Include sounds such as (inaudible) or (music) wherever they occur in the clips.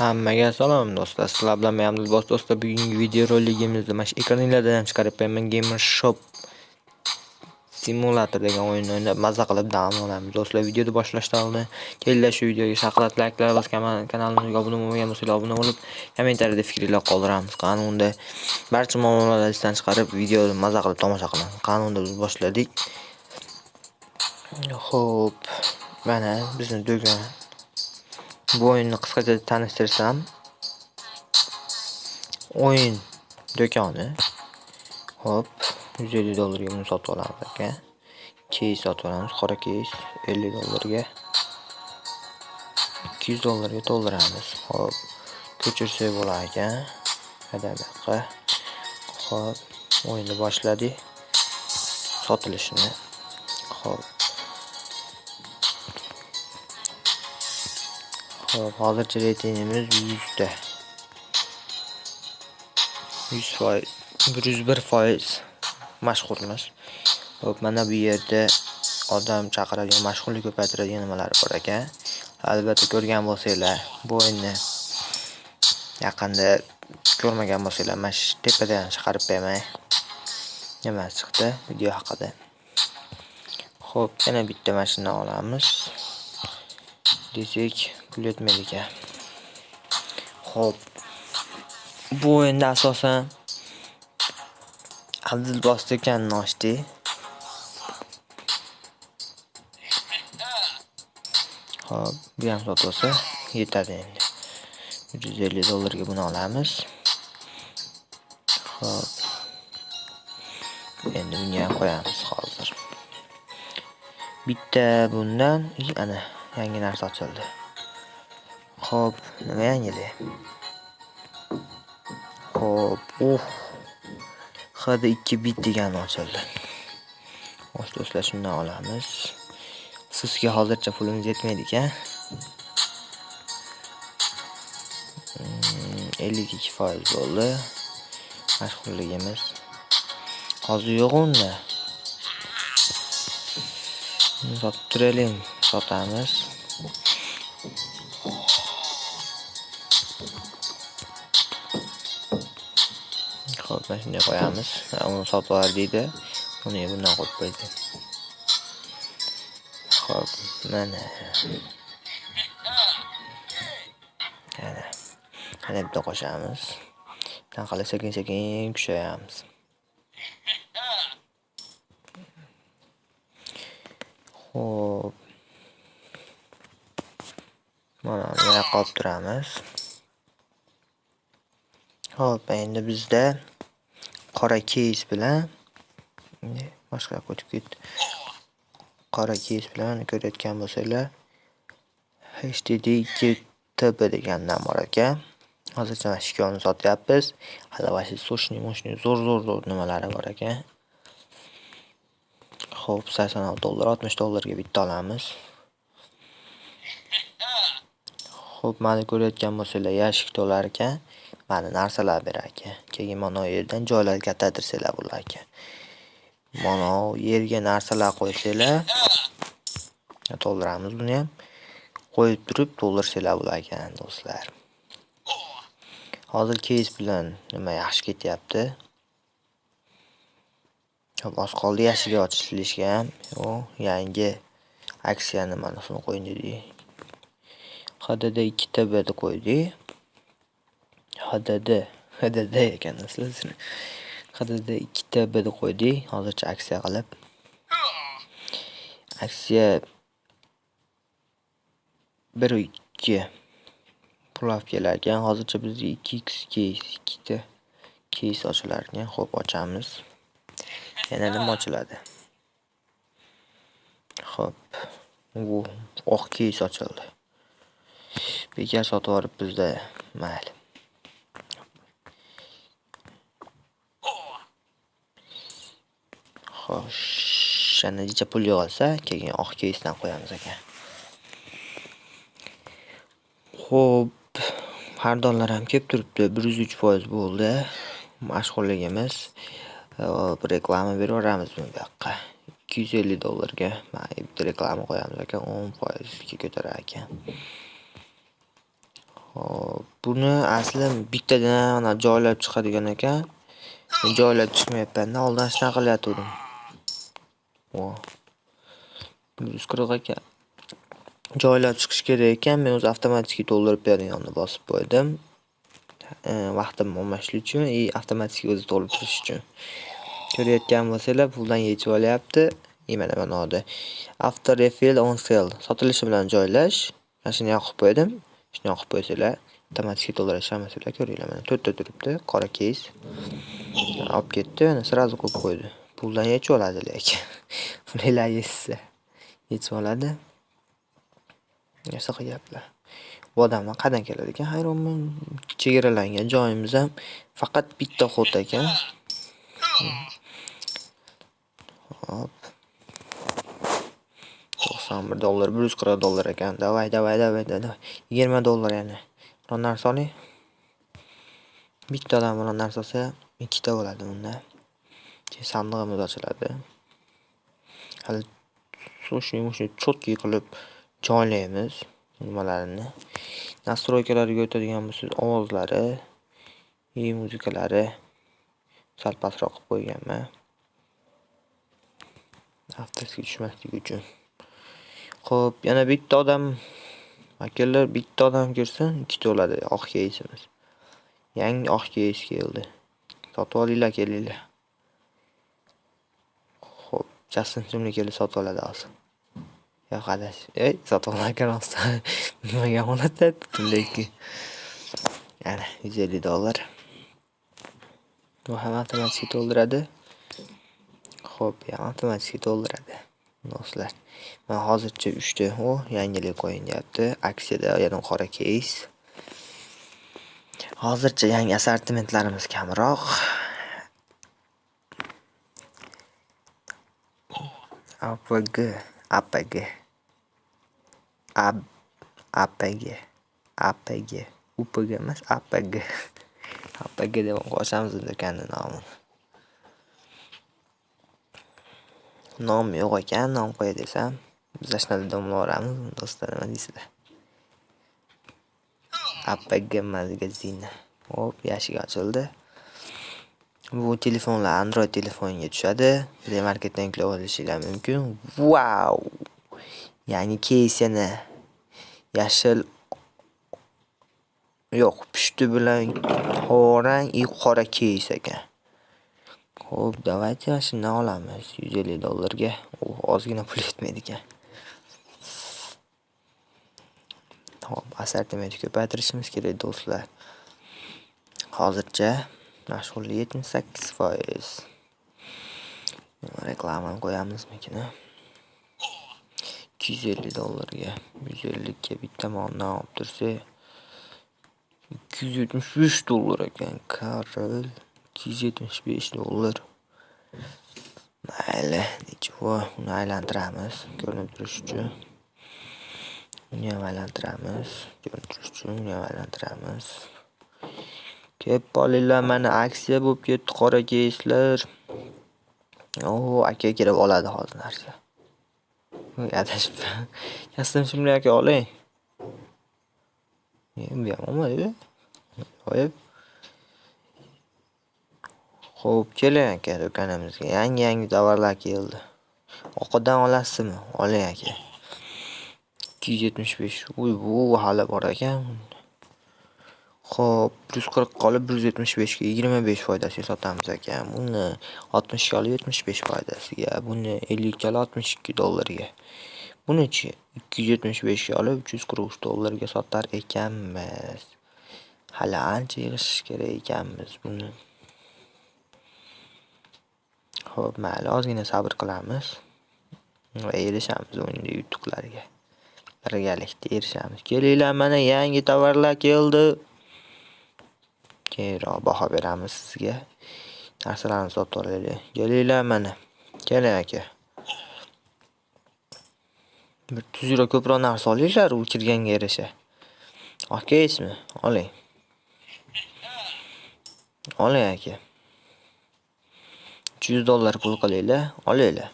Hammaga salom do'stlar. Sizlar bilan men Abdulbos do'stlar. Bugungi videoroligimizda mana shu ekraninglardan ham chiqarib qo'yaman Gamer Shop Simulator degan o'yinni o'ynab mazza qilib dam olamiz. Do'stlar, videoni boshlashdan oldin kelinglar shu videoga shaqlat layklar bosgan kanalimizga obuna bo'lmagan bo'lsanglar obuna bo'lib, kommentariyada fikringlar qoldiramiz. Qani unda barcha muammolarni esdan chiqarib videoni mazza qilib tomosha qilamiz. Qani unda biz boshladik. Xo'p, mana bizni do'kon bu o'yinni qisqacha tanishtirsam o'yin do'koni hop 150 dollarga buni sotib olamiz aka. Keys sotib olamiz qora keys 50 dollarga. 200 dollarga to'ldiramiz hop ko'chirsak bo'lar ekan buyoqqa hop o'yinni boshladik sotilishini hop. Hop, hozircha reytingimiz 100 ta. 100 foiz, 101 foiz mashhurmiz. Hop, mana bu yerda odam chaqiradigan, mashhurlik ko'paytiradigan nimalar bor ekan. Albatta ko'rgan bo'lsanglar, bu o'yinni yaqinda ko'rmagan bo'lsanglar, mana shu tepadan chiqarib qo'yaman. Nima chiqdi video haqida. Xo'p, yana bitta mashina olamiz. desak pul yetmaydi ekan ho'p bu o'yinda asosan abdulbos ekan ochdik ho'p bu ham sotilsa yetadi endi. 150 dollarga buni olamiz. Ho'p endi bunga ham qo'yamiz hozir. Bitta bundan ana yangi narsa ochildi. Ho'p nima yangidi ho'p uh. Hadi 2 bit degani ochildi. Xo'sh do'stlar shundan olamiz. Sizga hozircha pulimiz yetmaydi-ku. 52 hmm, foiz bo'ldi. Mashhurligimiz hozir yo'q unda. Sotib turaylik sotamiz. Mana shunday qo'yamiz uni sotib olar deydi. Uni bundan qo'yib qo'ydi. Ho'p mana. Mana mana bitta qo'shamiz. Qanaqa sekin sekin kuchayamiz. Xo'p. Mana bu qolib turamiz. Xo'p, endi bizda qora keys bilan boshqa yoqqa o'tib ketdi. Qora keys bilan ko'rayotgan bo'lsanglar, HDD 2TB degandan bor ekan. Hozircha mana shu ikkovini sotyapmiz. Hali vashi sochni, moshni zo'r zo'r zo'r nimalari bor ekan. Xo'p, 86 dollar, 60 dollarga bitta olamiz. Xo'p, mana ko'rayotgan bo'lsanglar, yashik to'lar ekan. Mana narsalar berar ekan. Keyin mana yerdan joylar kattatirsalar bular ekan. Mana yerga narsalar qo'ysanglar, to'ldiramiz buni ham. Qo'yib turib to'ldirsanglar bo'lar ekan, do'stlar. Hozir keys bilan nima yaxshi ketyapti. oz qoldi yashigi ochilishga ham u yangi aksiya nimasini qo'ydik hdd 2 tbni qo'ydik hdd hdd ekan aslida hdd 2 tbni qo'ydik. Hozircha aksiya qilib. Aksiya bir ikki pulab kelar ekan hozircha bizga 2x keys ikkita case ochilar ekan Xo'p, ochamiz. Yana nima ochiladi? Xo'p. u oq case ochildi. Bekar sotib olib bizda mayli. Xo'sh yana necha pul yig'ilsa keyin oq keysdan qo'yamiz ekan Xo'p, xaridorlar ham kelib turibdi. Bir yuz uch foiz bo'ldi. Mashhurligimiz e, hop reklama beraveramiz bu yoqqa ikki yuz ellik dollarga bitta reklama qo'yamiz ekan o'n foizga ko'tarar ekan. Hop, buni asli bittadan mana joylab chiqadigan ekan. Joylab chiqmayapman-da, oldin shunaqa qilayotgandim. Vo. 140 ekan. Joylab chiqish kerak ekan, men o'zi avtomatik to'ldirib beradiganni bosib qo'ydim. E, vaqtim bo'lmasligi uchun и avtomatik o'zi to'lib turish uchun. Ko'rayotgan bo'lsanglar, puldan yechib olyapti. И mana manoda. After refill on sale sotilishi bilan joylash. Mana shuni yoqib qo'ydim. Shuni yoqib qo'ysanglar, avtomatik to'ldirish hammasinglar ko'ringlar mana to'rtta turibdi, qora keys. Olib ketdi, mana srazu qo'yib qo'ydi. Puldan yechib oladi lekin. (laughs) Ular yechsa yechib oladi. Shunaqa gaplar. Bu odamlar qayerdan keladi ekan hayronman. Chegaralangan joyimiz ham faqat bitta xot ekan. Hop. 91 dollar, 140 dollar ekan. Davay, davay, davay, davay. 20 dollar yana. Biron narsa oling. Bittadan biron narsa olsa, ikkita bo'ladi unda bunda. Keyin sandig'imiz ochiladi. Hali shuni uchun cho'tki qilib joylaymiz nimalarini. Настройкалariga o'tadigan bo'lsangiz, ovozlari, e, и muzikalari sal pastroq qilib qo'yganman. Avtosiga tushmasligi uchun. Xo'p, yana bitta odam akallar bitta odam kirsin, ikkita bo'ladi oq keysimiz. Yangi oq keys keldi. Sotib olinglar, kelinglar. Justin Timberlake kelib sotib oladi hozir. Yo'q adash. Ey, sotib olmagan rostdan. (laughs) Nimaga oladi Timberlake? Ana, 150 dollar. Bu ham avtomatik to'ldiradi. Xo'p, ya avtomatik to'ldiradi. Do'stlar, men hozircha 3 ta o yangilik qo'yinyapti. Aksiyada yana qora keys. Hozircha yangi assortimentlarimiz kamroq. APG, APG. Ab APG. APG. UPG emas, APG. APG (laughs) deb qo'shamiz do'konning nomini. Nom yo'q ekan, nom qo'y desam, biz shunaqa domlaveramiz, do'stlar, nima deysizlar? APG magazin. E Hop, yashik ochildi. Bu telefonlar Android telefonga tushadi. Play Marketdan yuklab olishingiz mumkin. Wow! Ya'ni keysini yana yashil yo'q, pushti bilan qorang и qora keys ekan. Xo'p, давайте mana shundan olamiz 150 dollarga. U ozgina pul yetmaydi ekan. Hop, assortimentni ko'paytirishimiz kerak do'stlar. Hozircha mashhurlik 78%. Reklamani qo'yamizmikin? 250 dollarga, 150 ga bitta moldan olib tursak 275 dollar ekan. Karol 275 dollar. Mayli, nechvo, uni aylantiramiz, ko'rinib turishi uchun. Uni ham aylantiramiz, ko'rinib turishi uchun uni ham. Kep qolinglar, mana aksiya bo'lib ketdi qora keyslar. O, aka kirib oladi hozir narsa. Adashibman. (laughs) Kastim shunday aka oling. Endi ham olmadi. Qo'yib. Xo'p, keling aka do'konimizga. Yangi-yangi tovarlar keldi. Oqidan olasizmi? Oling aka. 275. Uy, bu hali bor ekan. Xo'p, 140 qolib 175 ga 25 foydasiga sotamiz ekan. Buni 60 ga olib 75 foydasiga, buni 50 ga 62 dollarga. Buni-chi 275 ga olib 343 dollarga sotar ekanmiz. Hali ancha yig'ishish kerak ekanmiz buni. Xo'p, mayli, ozgina sabr qilamiz va erishamiz o'yinda yutuqlarga. Birgalikda erishamiz. Kelinglar, mana yangi tovarlar keldi. Keyinroq baho beramiz sizga. Narsalarni sotib olaylik. Kelinglar mana. Keling aka. Bir tuzroq ko'proq narsa olinglar, u kirganga yarasha. okeysizmi Oling. Oling aka. 300 dollar pul qilinglar, olinglar.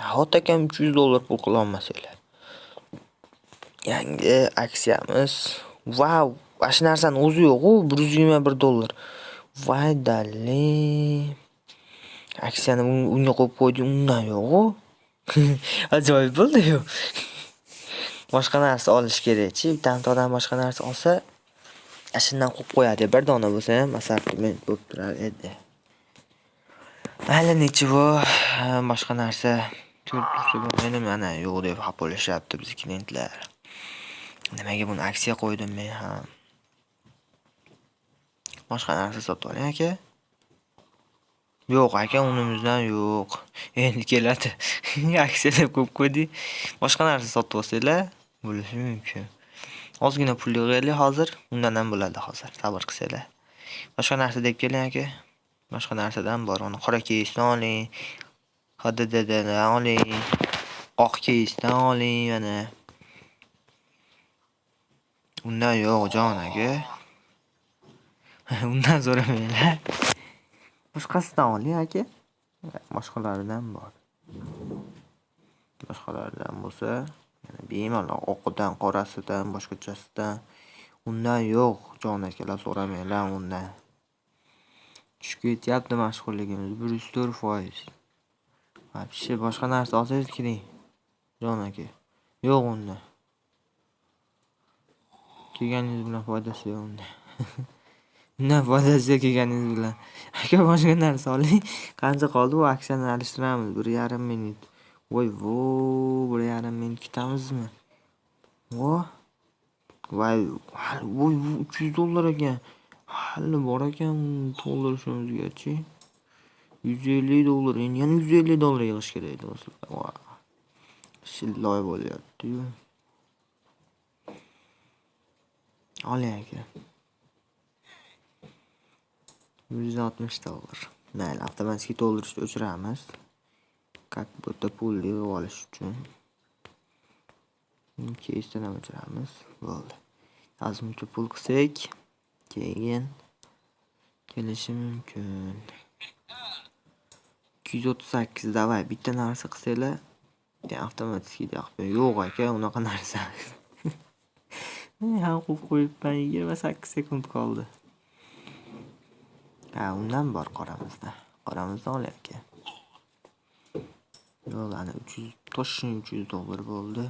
Hot akam 300 dollar pul qila olmasanglar. Yangi aksiyamiz Vau, ana shu narsani o'zi yo'q-ku, 121 dollar. Voy dali Aksiyani unga qo'yib qo'ydim, undan yo'q-ku. Ajoyib bo'ldi-yu. Boshqa narsa olish kerak-chi. Bitta odam boshqa narsa olsa, shundan qo'yib qo'yadi. Bir dona bo'lsa ham masalan, bo'lib turar edi. Mayli nechivo, boshqa narsa ko'rib bo'lmaydi, mana yo'q deb xafa bo'lishyapti biz klientlar. Nimaga buni aksiya qo'ydim men ham? Boshqa narsa sotib oling aka. Yo'q aka, unimizdan yo'q. (laughs) Endi keladi. (laughs) Aksiya deb qo'ydik. Boshqa narsa sotib olsanglar bo'lishi mumkin. Ozgina pul yig'aylik hozir, undan ham bo'ladi hozir. Sabr qilsanglar. Boshqa narsa deb keling aka. Boshqa narsadan bor. Uni qora kiyishdan oling. HDDdan oling. Oq keysdan oling mana. Undan yo'q jon aka. (laughs) Undan so'ramanglar. Boshqasidan oling aka. Boshqalaridan bor. Boshqalaridan bo'lsa, yana bemalol oqidan, qorasidan, boshqachasidan. Undan yo'q, jon akalar so'ramanglar undan. Tushib ketyapti mashhurligimiz 104%. Вообще boshqa narsa olsangiz kiring. Jon aka. Yo'q undan Kelganingiz bilan foydasi yo'q unda. Undan (laughs) na yo'q kelganingiz bilan. (laughs) Aka boshqa narsa oling. Qancha qoldi bu aksiyani alishtiramiz. 1.5 minut. Voy vo, 1.5 minut kutamizmi? Vo. Voy, voy 300 dollar ekan. Hali bor ekan to'ldirishimizgachi. 150 dollar, endi yana 150 dollar yig'ish kerak do'stlar. Shilloy bo'lyaptiyu Oling aka. 160 dollar. Mayli, avtomatik to'ldirishni o'chiramiz. Как будто pul yig'ib olish uchun. Keysdan ham o'chiramiz. Bo'ldi. Ozmuncha pul qilsak, keyin kelishi mumkin. 238 davay bitta narsa qilsanglar, avtomatik yoqib yo'q aka, unaqa narsa. Men ham qo'yib qo'yibman 28 sekund qoldi. Ha, undan bor qoramizda. qoramizda oling aka. Yo'q, ana 300 toshni 300 dollar bo'ldi.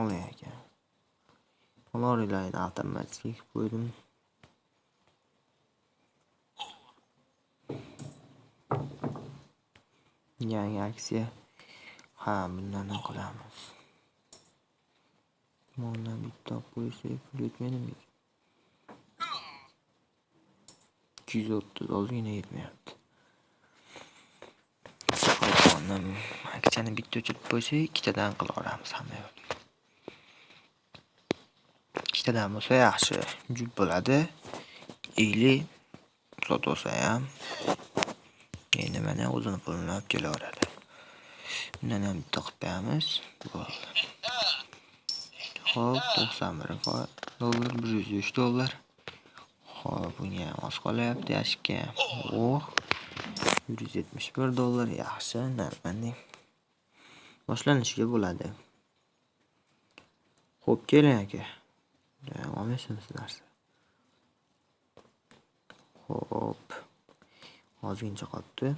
Oling aka. Olorilarni avtomatik qo'ydim. Yangi aksiya. Ha, bundan ham qilamiz. Moldan bitta olib qo'ysak, pul yetmaydimi? 230 ozgina yetmayapti. Qo'ydim. Aksiyani bitta o'chirib qo'ysak, ikkitadan qilaveramiz hamma yo'l. ikkitadan bo'lsa yaxshi, jut bo'ladi. Ili sotib olsa ham endi mana o'zini pulini olib kelaveradi. Bundan ham bitta qilib qo'yamiz. Bo'ldi. Xo'p, 91 dollar, 103 dollar. Xo'p, bunga ham oz qolyapti yashikka. Oh. 171 dollar yaxshi, narxmanding. Boshlanishiga bo'ladi. Xo'p, keling aka. olmaysizmi narsa? Xo'p. Ozgincha qolibdi.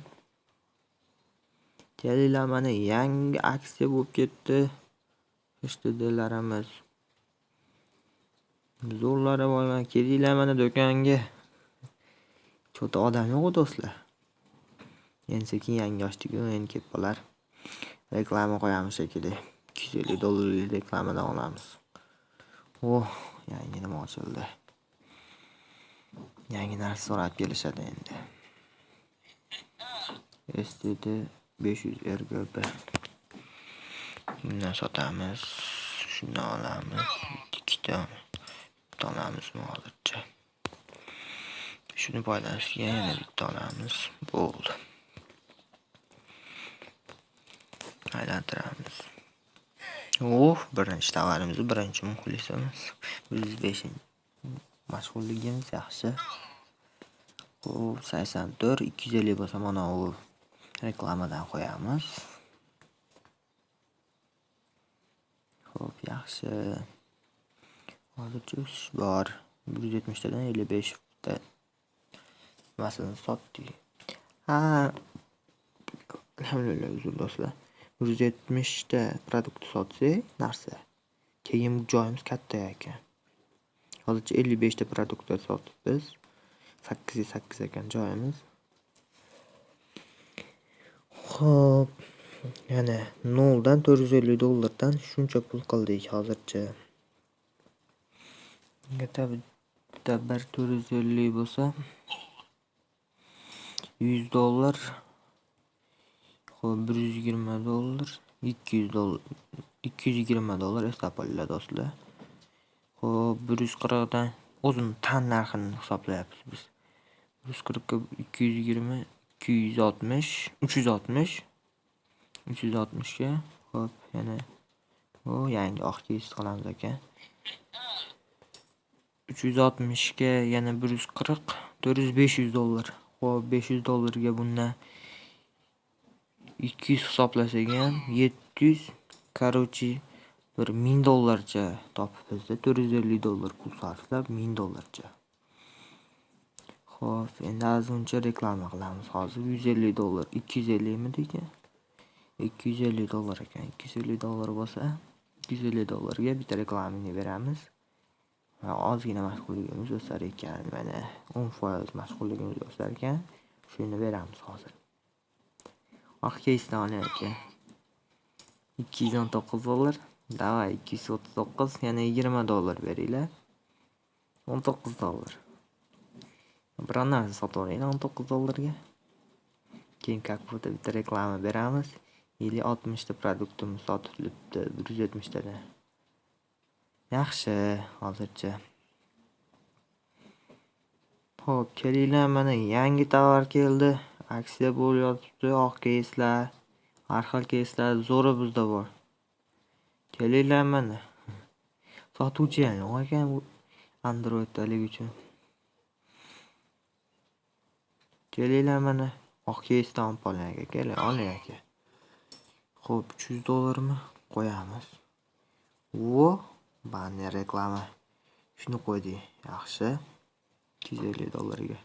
Kelinglar mana yangi aksiya bo'lib ketdi. HTDlarimiz. Zo'rlari borman, kelinglar mana do'konga. Cho'ta odam yo'q do'stlar. Endi sekin yangi ochdik-ku, endi kelib qolar. Reklama qo'yamiz shekilli. 250 dollarlik reklamadan olamiz. Oh, yangi nima ochildi. Yangi narsa so'rab kelishadi endi. STD 500 RGB. Bundan sotamiz. shundan olamiz. Ikkita bitta olamizmi hozircha. Shuni foydalanishga yana bitta olamiz. Bo'ldi. Aylantiramiz. Oh, birinchi tovarimiz, birinchi muxlisimiz. 105 mashhurligimiz yaxshi. Xo'p, 84 250 bo'lsa mana u reklamadan qo'yamiz. Xo'p, yaxshi. Hozircha o'sish bor. 170 tadan 55 ta nimasini sotdik. Ha. Alhamdulillah, uzr do'stlar. 170 ta produkt sotsak, narsa. Keyin joyimiz katta ekan. Hozircha 55 ta produktlar sotibmiz. 808 ekan joyimiz. Xo'p, yana 0 dan 450 dollardan shuncha pul qildik hozircha. Bitta 1 450 bo'lsa 100 dollar. Xo'p, 120 dollar, 200 dollar, 220 dollar eslab olinglar do'stlar. Xo'p, 140 dan o'zini tan narxini hisoblayapmiz biz. 140 ga 220, 260, 360. 360 ga xo'p, yana o yangi oq keys qilamiz ekan. 360 ga yana 140, 400 500 dollar. Xo'p, 500 dollarga bundan 200 hisoblasak ham 700, короче, bir 1000 dollarcha topibmiz-da. 450 dollar pul sarflab 1000 dollarcha. Xo'p, endi ozmuncha reklama qilamiz hozir. 150 dollar, 250 midik? 250 dollar ekan. 250 dollar bo'lsa, 250 dollarga bitta reklamani beramiz. Va ozgina mashg'ulligimiz o'sar ekan. Mana 10% mashg'ulligimiz o'sar ekan. Shuni beramiz hozir. Ah, Oq keysdan aka. 219 dollar. Davay 239, yana 20 dollar beringlar. 19 dollar. Biror narsa sotib olinglar 19 dollarga. Keyin как будто bitta reklama beramiz. Или 60 ta produktimiz sotilibdi 170 tadan. Yaxshi, hozircha. Xo'p, kelinglar mana yangi tovar keldi. Aksiya bo'lyapti, oq keyslar, har xil keyslar zo'ri bizda bor. Kelinglar mana. Sotuvchi ham yo'q ekan bu Android'dalik uchun. Kelinglar mana. Oq keysdan olib qoling aka, oling aka. Xo'p, 300 dollarmi? Qo'yamiz. Vo, banner reklama. Shuni qo'ydik. Yaxshi. 250 dollarga.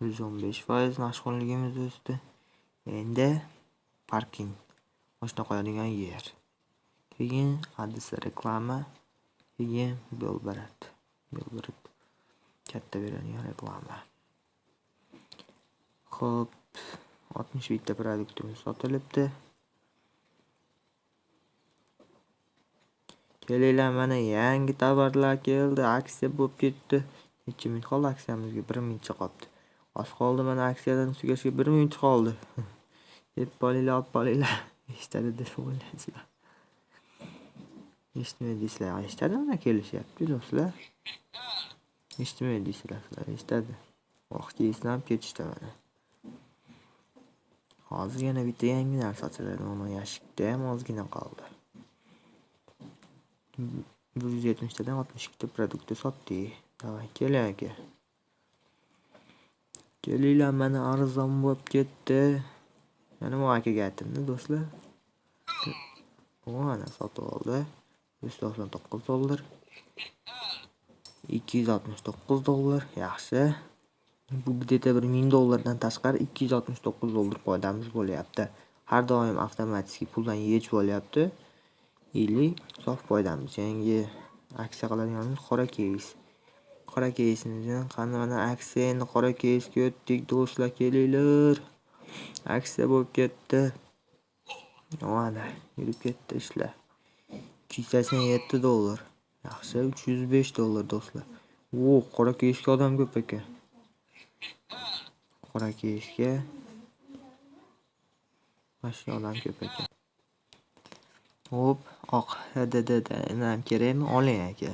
115% mashhurligimiz o'sdi. Endi parking. Mashina qo'yadigan yer. Keyin adresi reklama. Keyin Belgrad. Belgrad. Katta beradigan reklama. Xo'p, 61 ta produktimiz sotilibdi. Kelinglar mana yangi tovarlar keldi, aksiya bo'lib ketdi. Necha minut qoldi aksiyamizga? 1 minutcha qoldi. Oz qoldi mana aksiyadan tugashiga 1 minut qoldi. (laughs) Deb bolinglar, olib bolinglar. (laughs) Eshitadi deb o'ylaysizlar. Eshitmaydiysizlar, eshitadi mana kelishyapti do'stlar. Eshitmaydiysizlar, eshitadi. Vaqt keysdan ham ketishdi mana. Hozir yana bitta yangi narsa ochiladi. Mana yashikda ham ozgina qoldi. 170 tadan 62 ta produktni sotdik. Davay, keling aka. Kelinglar mana arzon bo'lib ketdi. Mana bu akaga aytdim-da do'stlar. Mana sotib oldi. 199 dollar. 269 dollar. Yaxshi. Bu где-то bir 1000 dollardan tashqari 269 dollar foydamiz bo'lyapti. Har doim avtomatik puldan yech bo'lyapti. 50 sof foydamiz. Yangi aksiya qiladiganimiz qora keys. Qora keysimizni qani mana aksiya endi qora keysga o'tdik do'stlar, kelinglar. Aksiya bo'lib ketdi. Mana yurib ketdi ishlar. 287 dollar. Yaxshi, 305 dollar do'stlar. O, qora keysga odam ko'p ekan. Qora keysga Mashina olam ko'p ekan. Hop, oq HDDdan kerakmi? Oling aka.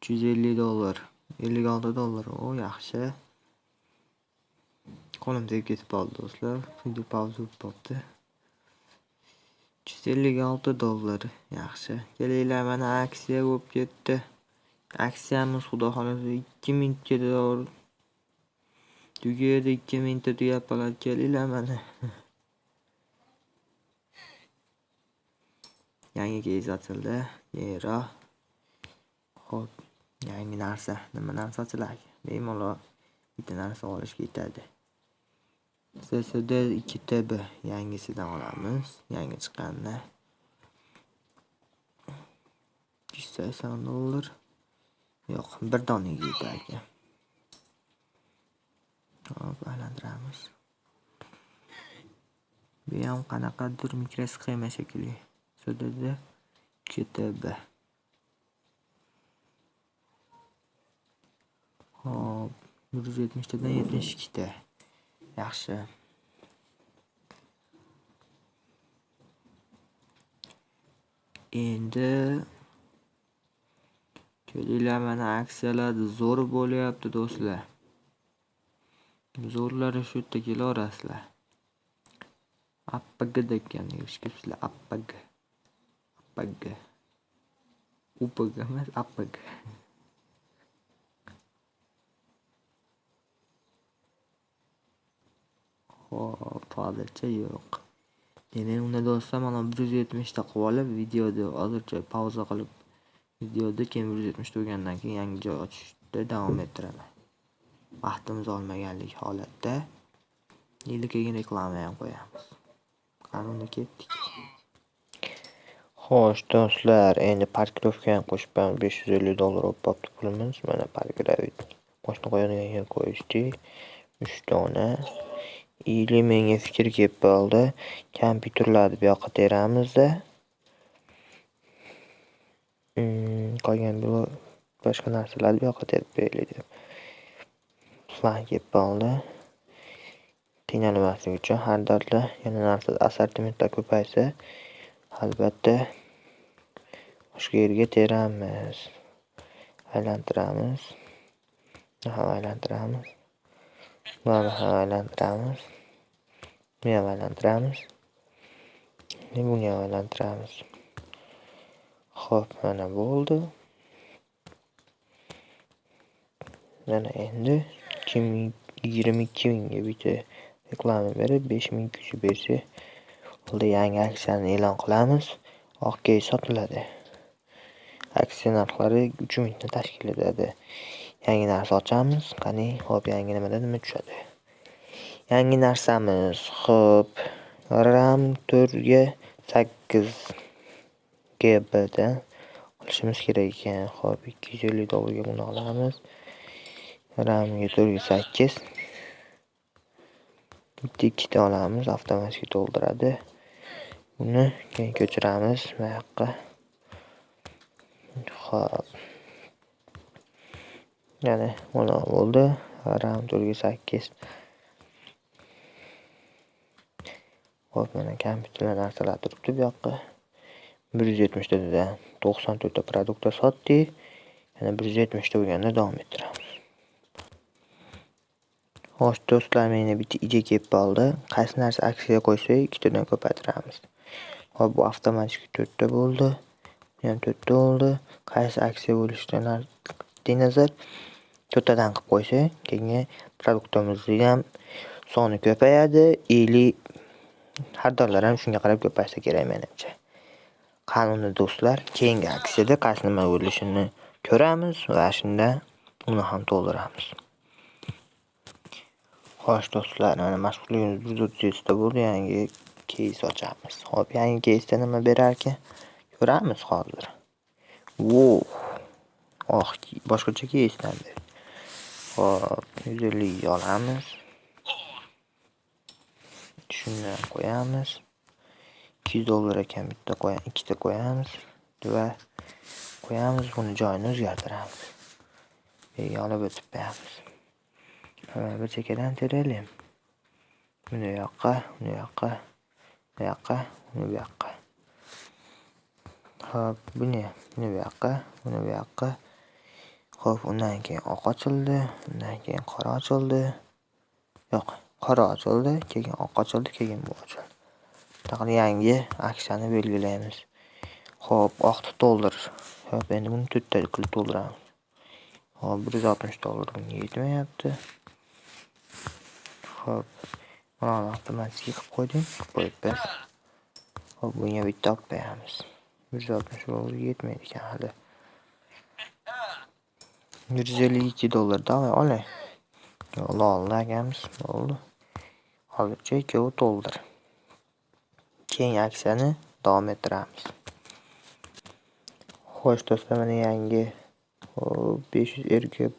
350 dollar, 56 dollar. O, yaxshi. Qo'lim tegib ketib qoldi do'stlar. Video pauza bo'lib qolibdi. 356 dollar. Yaxshi. Kelinglar mana aksiya bo'lib ketdi. Aksiyamiz xudo xolasa 2 dollar tugadi ikki mingta tuyapalar kelinglar mana (laughs) yangi keys ochildi. Yero ho'p yangi narsa. Nima narsa ochiladi? Bemalol bitta narsa olishga yetadi. Ssd ikki tb yangisidan olamiz. Yangi chiqqanini. Yuz sakson dollar. Yo'q bir donaga yetar ekan hop aylantiramiz. Bu ham qanaqadir mikrosxema shekilli sdd ktb hop bir yuz yetmishtadan yetmish ikkita. Yaxshi. Endi kelinglar mana aksiyalar zo'r bo'lyapti do'stlar. Zo'rlari shu yerda kelaverasizlar appg degan eshitibsizlar appg appg upg emas appg hop hozircha yo'q. Yana unda do'stlar mana bir yuz yetmishta qilib olib videoni hozircha pauza qilib videoni keyin bir yuz yetmishta bo'lgandan keyin yangi joy ochishda davom ettiraman. Vaqtimiz olmaganlik holatda. Endi reklama ham qo'yamiz. Qani ketdik. Xo'sh do'stlar endi parkirovkani qo'shib besh yuz ellik dollar bo'lib qolibdi pulimiz. Mana parkirovka moshina qo'yadigan yer qo'yishdik uch dona. Или menga fikr kelib qoldi. Kompyuterlarni bu yoqqa teramizda. Hmm, qolgan boshqa narsalarni bu yoqqa terib qo'yaylik deb plan bo'ldi qiynalmaslik uchun har dardda yana narsa assortimentda ko'paysa albatta boshqa yerga teramiz. Aylantiramiz. Ham aylantiramiz? Buni ham aylantiramiz? Buni ham aylantiramiz buni ham aylantiramiz? Ho'p mana bo'ldi. Mana endi ikki ming yigirma ikki mingga bitta reklama berib besh ming kishi bersa unda yangi aksiyani e'lon qilamiz. Oq sotiladi. Aksiya narxlari uch mingni tashkil etadi. Yangi narsa ochamiz. Qani hop yangi nimada nima tushadi. Yangi narsamiz ho'p ram to'rtga sakkiz gbdan qilishimiz kerak ekan. Ho'p ikki yuz ellik dollarga buni olamiz. Ramga to'rtga sakkiz. Bitta ikkita olamiz avtomatik to'ldiradi. Uni keyin ko'chiramiz. Bu yoqqa. Ho'p yana mana bo'ldi. Ram to'rtga sakkiz. Ho'p mana kompyuterlar narsalar turibdi bu yoqqa. bir yuz yetmishtadan to'qson to'rtta produktda sotdik yana bir yuz yetmishta bo'lganda davom ettiramiz. Xo'sh do'stlar meni bitta idea kelib qoldi. Qaysi narsa aksiyaga qo'ysak ikkitadan ko'paytiramiz. Hop bu avtomatik to'rtta bo'ldi. Bu ham to'rtta bo'ldi. Qaysi aksiya bo'lishidan nazar to'rttadan qilib qo'ysak keyin produktimizni ham soni ko'payadi. Или xaridorlar ham shunga qarab ko'paysa kerak menimcha. Qani do'stlar keyingi aksiyada qaysi nima bo'lishini ko'ramiz va shunda uni ham to'ldiramiz. Xo'sh do'stlar mana mashg'ulligimiz 137 da bo'ldi yangi keys ochamiz. Hop yangi keysda nima berarkan? Ko'ramiz hozir. Wow! Oh boshqacha keysdan hop yuz ellikga olamiz. Shuni qo'yamiz. Ikki yuz dollar ekan bitta ikkita qo'yamiz va qo'yamiz buni joyini o'zgartiramiz. Yerga olib o'tib qo'yamiz bir chekkadan teraylik buni yoqqa buni yoqqa bu yoqqa buni bu yoqqa. Hop buni buni bu yoqqa buni bu yoqqa. Ho'p undan keyin oq ochildi undan keyin qora ochildi. Yo'q qora ochildi keyin oq ochildi keyin bu ochildi. Bunaqa yangi aksiyani belgilaymiz. Ho'p oqni to'ldir. Ho'p endi buni to'rtta qilib to'ldiramiz hop bir yuz oltmish dollar bunga yetmayapti. Xo'p. Mana avtomatik qilib qo'ydim. Qo'yibdi. Xo'p, bunga bitta olib qo'yamiz. 160 dollar yetmaydi ekan hali. 152 dollar davay olay. Lol akamiz bo'ldi. Hozircha 2 dollar. Keyin aksiyani davom ettiramiz. Xo'sh do'stlar, mana yangi 500 RGB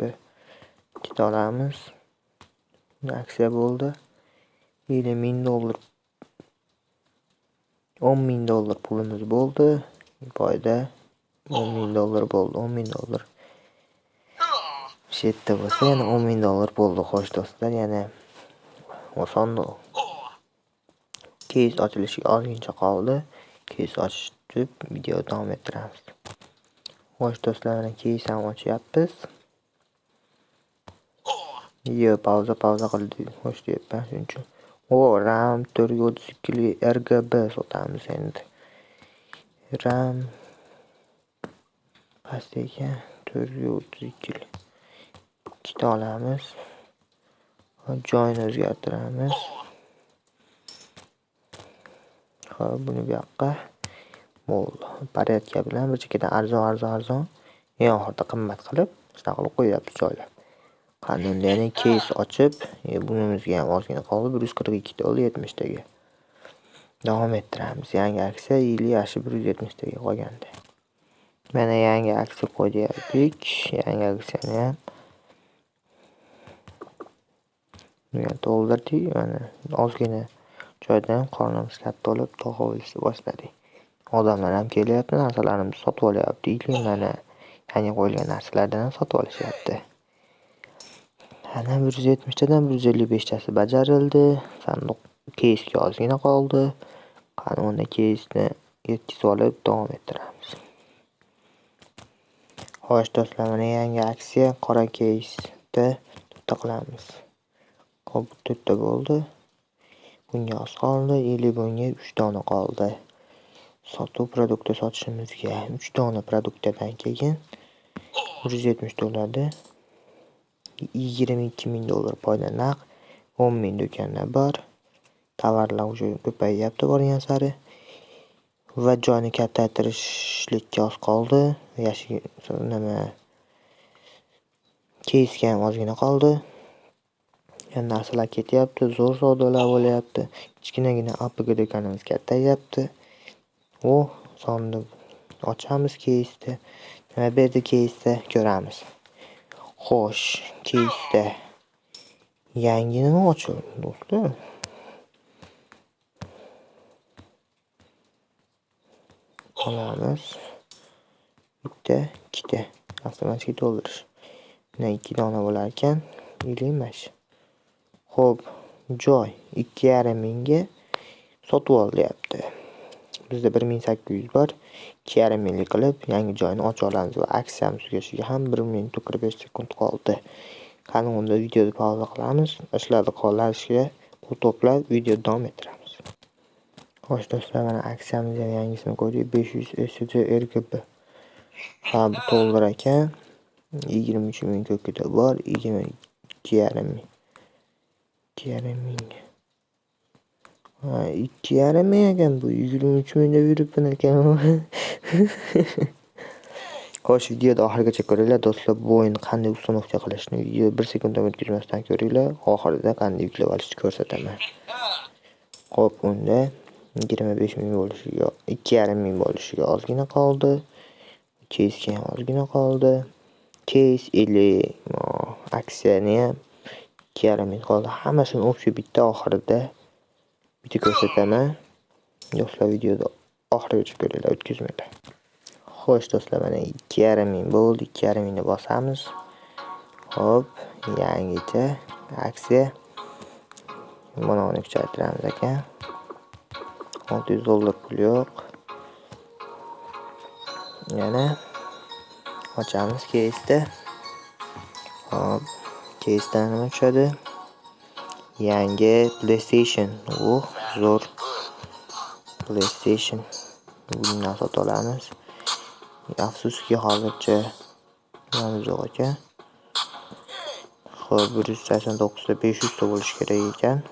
kit olamiz. Aksiya bo'ldi. 50 ming dollar o'n ming dollar pulimiz bo'ldi. Foyda o'n ming dollar bo'ldi. o'n ming dollar. Shu yerda bo'lsa, yana o'n ming dollar bo'ldi. Xo'sh do'stlar, yana oson keys ochilishiga ozgincha qoldi. Keys ochib video davom ettiramiz. Xo'sh do'stlar, mana keys ham ochyapmiz. Yo, pauza pauza qildi. Xo'sh deyapman shuning uchun. O, RAM 432 RGB sotamiz endi. RAM past ekan 432 ikkita olamiz. Joyni o'zgartiramiz. Xo'p, buni bu yoqqa bo'ldi. Порядка bilan bir chekkadan arzon, arzon, arzon, eng oxirida qimmat qilib, shunaqa qilib qo'yapmiz joylab. Qani yana keys ochib, e, bunimizga ham ozgina qoldi. 142 qirq ikki 70 yetmishtaga Davom ettiramiz. Yangi aksiya yili yaxshi 170 taga qolganda. Mana yangi aksiya qo'ydik. Yangi aksiyani ham bunga to'ldirdik. Mana ozgina joydan qornimiz katta bo'lib, tog'a boshladik. Odamlar ham kelyapti, narsalarimizni sotib olyapti. Mana yangi qo'yilgan narsalardan ham sotib olishyapti. Ana 170 tadan 155 tasi bajarildi. sandiq keysga ozgina qoldi. Qani unda keysni yetkazib olib davom ettiramiz. Xo'sh do'stlar, mana yangi aksiya qora keysda to'rtta qilamiz. hop to'rtta bo'ldi. Bunga oz qoldi, 50 bunga 3 dona qoldi. Sotuv produkti sotishimizga 3 dona produktdan keyin 170 yigirma ikki ming dollar foyda naq, 10 ming do'konda bor. Tovarlar уже ko'payyapti borgan sari. Va joyni kattaytirishlikka oz qoldi. Yashil nima keysga ham ozgina qoldi. Narsalar ketyapti, zo'r savdolar bo'lyapti. Kichkinagina APG do'konimiz kattayyapti. U o'h, sonni ochamiz keysda. Nima berdi keysda ko'ramiz. Xo'sh, tezda. yangi nima ochildi do'stlar? Olamiz. Bitta, ikkita avtomatik to'ldirish. Mana 2 dona bo'lar ekan, 50 mash. Xo'p, joy 2,5 mingga sotib olyapti. Bizda 1800 bor. 2,5 minglik qilib yangi joyni ocha olamiz va aksiyamiz tugashiga ham bir minut 45 sekund qoldi. Qani unda videoni pauza qilamiz. Ishlarni qo'llanishga pul to'plab video davom ettiramiz. Xo'sh do'stlar, mana aksiyamiz ham yangisini besh 500 SSD RGB. Ha, bu dollar ekan. 23 ming ko'kida bor, 22,5 ming. 2,5 ming. Ha, 2,5 ming ekan bu 23 ming deb yuribman ekan. (laughs) Xo'sh, videoni oxirigacha ko'ringlar do'stlar. Bu o'yinni qanday uстановка qilishni video 1 sekunddan o'tkazmasdan ko'ringlar. Oxirida qanday yuklab olishni ko'rsataman. Xo'p, unda 25 ming bo'lishiga, 2,5 ming bo'lishiga ozgina qoldi. Keysga ham ozgina qoldi. Keys 50 aksiyani ham 2,5 ming qoldi. Hammasini общий bitta oxirida bitta ko'rsataman. Do'stlar, videoni oxirigacha ko'ringlar, o'tkazmanglar. Xo'sh do'stlar, mana 2,5 ming bo'ldi. 2,5 mingni bosamiz. Hop, yangicha aksiya. Mana uni kuchaytiramiz ekan. 600 dollar pul yo'q. Yana ochamiz keysda. Hop, keysdan nima tushadi? Yangi PlayStation. Uh, zo'r. PlayStation. Bundan sotib olamiz. Afsuski hozircha nimamiz yo'q ekan. Xo'p, 189 ta 500 ta bo'lishi kerak ekan.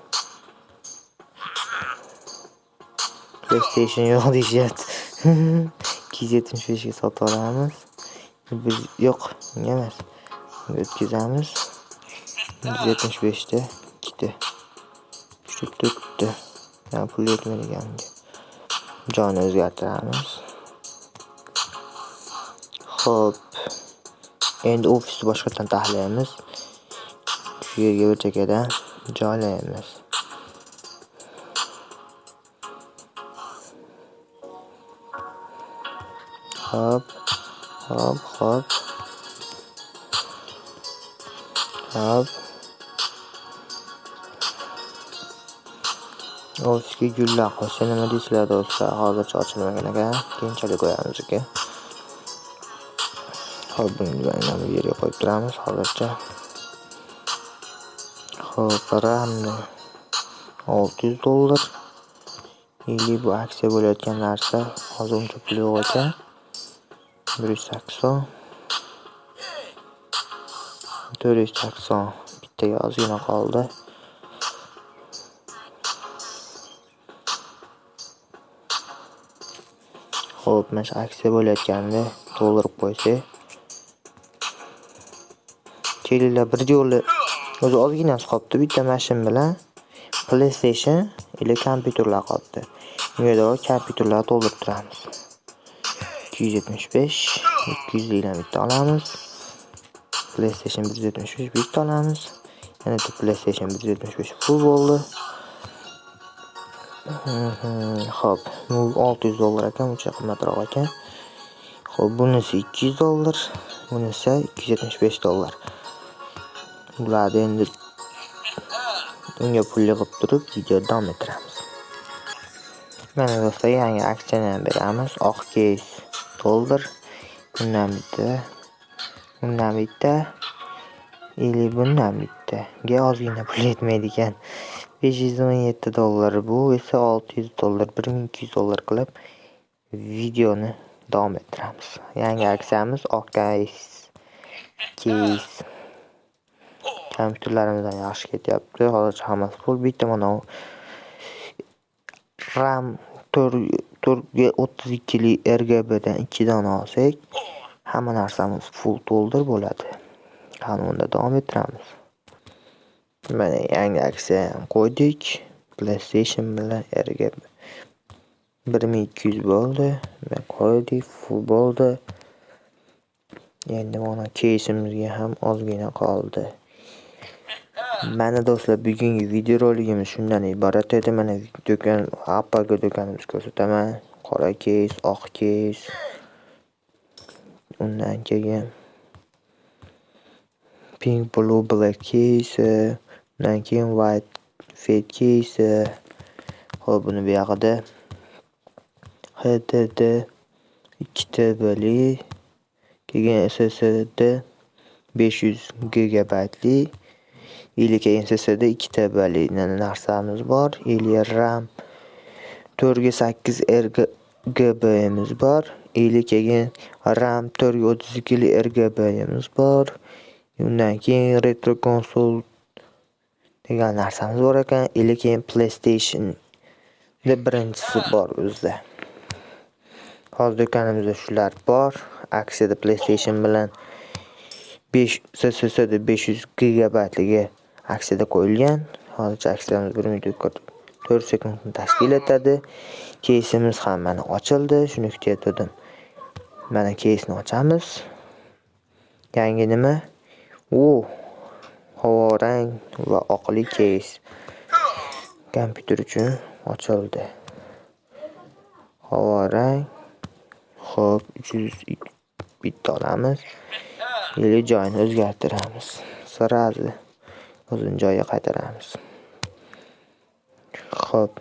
PlayStation yo'q (laughs) deyishyapti. (laughs) 275 ga sotib olamiz. Biz yo'q, bunga emas. O'tkazamiz. 275 ta ikkita. 3 ta. Ya pul yetmaydiganga. Joyni o'zgartiramiz. Xo'p. Endi ofisni boshqatdan taxlaymiz. Shu yerga bir chekkadan joylaymiz. Hop, hop, hop. Hop. Oski gullar qo'ysa nima deysizlar do'stlar? Hozircha ochilmagan ekan. Keyinchalik qo'yamiz aka. Hop, buni mana bu yerga qo'yib turamiz hozircha. Xo'p, ramni 600 dollar. Ili bu aksiya bo'layotgan narsa hozir uncha pul yo'q ekan. 180 480 bittaga ozgina qoldi. Xo'p, mana shu aksiya bo'layotganda to'ldirib qo'ysak. Kelinglar bir yo'li o'zi ozginasi qolibdi bitta mashin bilan PlayStation или kompyuterlar qolibdi. Bunga kompyuterlarni to'ldirib turamiz. 275 200 bitta olamiz. PlayStation 175 bitta olamiz. Yana bitta PlayStation 175 full bo'ldi. Xo'p, bu 600 dollar ekan, uncha qimmatroq ekan. Xo'p, bunisi 200 dollar, bunisi 275 dollar. Bularni endi unga pul yig'ib turib video davom ettiramiz. Mana do'stlar, yangi aksiyani ham beramiz. Oq keys dollar. Bundan bitta, bundan bitta, или bundan bittaga ozgina pul yetmaydi ekan. 517 dollar bu esa 600 dollar, 1200 dollar qilib videoni davom ettiramiz. Yangi aksiyamiz oq keys. Keys. Kompyuterlarimizdan yaxshi ketyapti. Hozircha hammasi pul Bitta mana RAM 4 ga 32 li RGBdan 2 dona olsak, hamma narsamiz full to'ldir bo'ladi. Qani unda davom ettiramiz. Mana yangi aksiya ham qo'ydik. PlayStation bilan RGB 1200 bo'ldi. Mana qo'ydik, full bo'ldi. Endi mana keysimizga ham ozgina qoldi. Mana do'stlar, bugungi videoroligimiz shundan iborat edi. Mana do'kon, Apple do'konimizni ko'rsataman. Qora keys, oq keys. Undan keyin pink, blue, black keys, undan keyin white fade keys. Xo'p, buni bu buyog'ida HDD 2 TBli, keyin SSD 500 gigabaytli Ilk SSD 2 tabali narsamiz bor. Ili RAM 4 ga 8 RGB'miz bor. 50 keyin RAM 4 ga 32 RGB'miz bor. Undan keyin retro konsol degan narsamiz bor ekan. Ili keyin PlayStation de birinchisi bor o'zida. Hozir do'konimizda shular bor. Aksiyada PlayStation bilan 5 SSD 500 gigabaytligi aksiyada qo'yilgan. Hozircha aksiyamiz 1 minut 4 sekundni tashkil etadi. Keysimiz ham mana ochildi. Shuni kutayotgandim. Mana keysni ochamiz. Yangi nima? U havorang va oqli keys. Kompyuter uchun ochildi. Havorang. Xo'p, 300 bitta olamiz. Yili joyini o'zgartiramiz. Sразу o'zini joyiga qaytaramiz. Xo'p.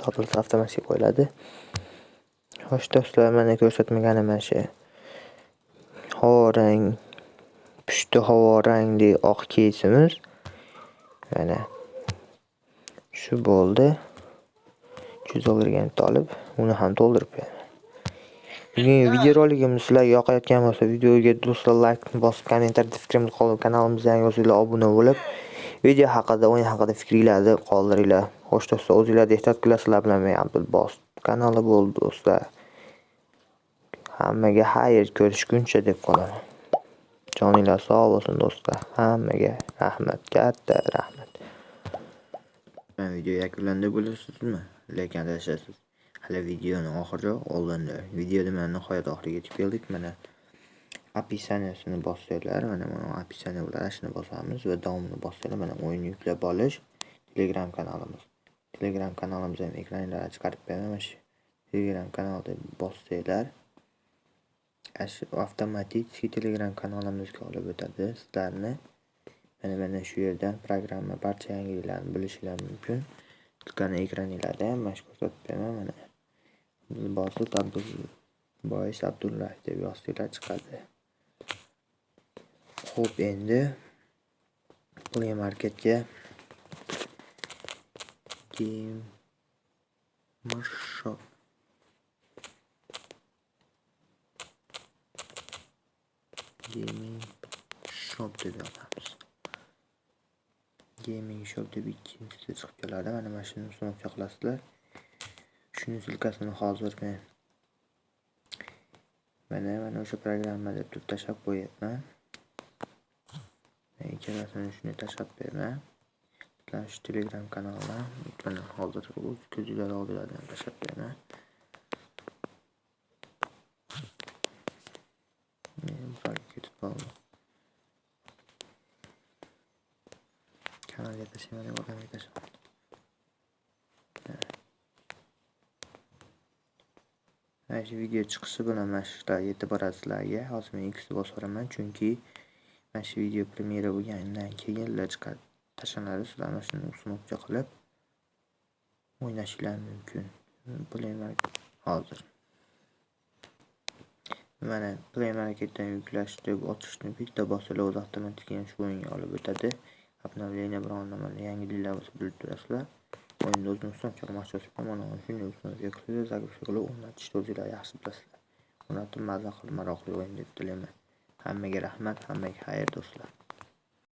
Topilsa avtomatik qo'yiladi. Xo'sh do'stlar, mana ko'rsatmaganim mana shu. Havorang pushti havo rangli oq keysimiz. Mana shu bo'ldi. 300 dollarga olib, uni ham to'ldirib bugungi videoroligimiz sizlarga yoqayotgan bo'lsa videoga do'stlar layk bosib kommentariyada fikringizni qoldirib kanalimizga yangi bo'lsanglar obuna bo'lib video haqida o'yin haqida fikringlarni qoldiringlar. Xo'sh do'stlar o'zinglarni ehtiyot qilasizlar bilan men abdulbos kanali bo'ldi do'stlar. Hammaga xayr ko'rishguncha deb qolaman. Joninglar sog' bo'lsin do'stlar. Hammaga rahmat katta rahmat. Video yakunlandi bo'lasizmi lekin adashasiz. Hali videoni oxiri oldinda. Videoda mana nihoyat oxiriga yetib keldik. Mana описаниесini bossanglar mana mana описание bo'ladi shuni bosamiz va davomini bossanglar mana o'yin yuklab olish telegram kanalimiz. Telegram kanalimizni ham ekraninglarga chiqarib beraman mana shu telegram kanalda bossanglar avtomatik telegram kanalimizga olib o'tadi. Sizlarni mana mana shu yerdan programma barcha yangiliklarni bilishinglar mumkin. Tilkani ekraninglarda ham mana shu ko'rsatib beraman mana bosib bois abdullayev deb yozsanglar chiqadi. Ho'p endi play marketga gamer shop gaming shop deb yozamiz gaming shop deb ikkinchisi chiqib keladi mana mana shuni ustiga qilasizlar shuni silkasini hozir men mana mana o'sha programma deb turib tashlab qo'yyapman ikkalasini shuni tashlab beraman. Shu telegram kanalidan mana hozir o'z ko'zinglar oldinglardan tashlab beraman ketib qoldi kanalga tashlayman deb shu video chiqishi bilan mana yetib boradi hozir men x bosaveraman chunki mana shu video premyera bo'lganidan keyin chiqadi tashlanadi sizlar mana shuni ustiga qilib o'ynashinglar mumkin. Play hozir. Mana play marketdan yuklash deb ochishni bitta bosinglar o'zi avtomatik shu o'yinga olib o'tadi. Обновление biron yangi yangiliklar bo'lsa bilib turasizlar o'yinni o'zini ustun mashhur mana shunday ustunga qilib загрузка qilib o'rnatishni o'zinglar yaxshi bilasizlar o'rnatib maza qilib maroqli o'yin deb tilayman hammaga rahmat hammaga xayr do'stlar